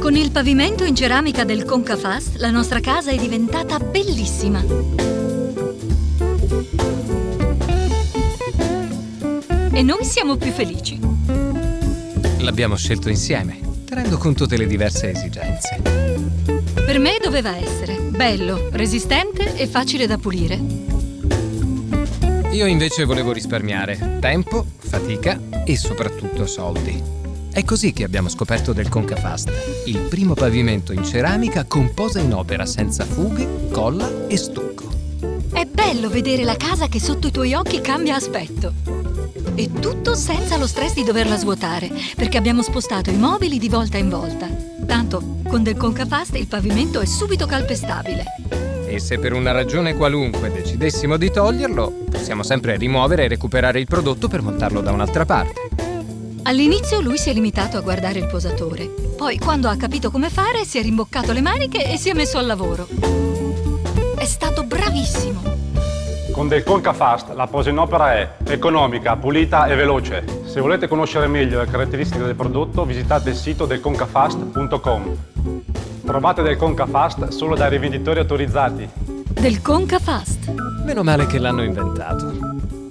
Con il pavimento in ceramica del Concafast, la nostra casa è diventata bellissima. E noi siamo più felici. L'abbiamo scelto insieme, tenendo conto delle diverse esigenze. Per me doveva essere bello, resistente e facile da pulire. Io invece volevo risparmiare tempo, fatica e soprattutto soldi. È così che abbiamo scoperto del Concafast, il primo pavimento in ceramica con posa in opera senza fughe, colla e stucco. È bello vedere la casa che sotto i tuoi occhi cambia aspetto. E tutto senza lo stress di doverla svuotare, perché abbiamo spostato i mobili di volta in volta. Tanto, con del Concafast il pavimento è subito calpestabile. E se per una ragione qualunque decidessimo di toglierlo, possiamo sempre rimuovere e recuperare il prodotto per montarlo da un'altra parte. All'inizio lui si è limitato a guardare il posatore. Poi, quando ha capito come fare, si è rimboccato le maniche e si è messo al lavoro. È stato bravissimo. Con del Concafast la posa in opera è economica, pulita e veloce. Se volete conoscere meglio le caratteristiche del prodotto, visitate il sito del concafast.com. Trovate del Concafast solo dai rivenditori autorizzati. Del Concafast. Meno male che l'hanno inventato.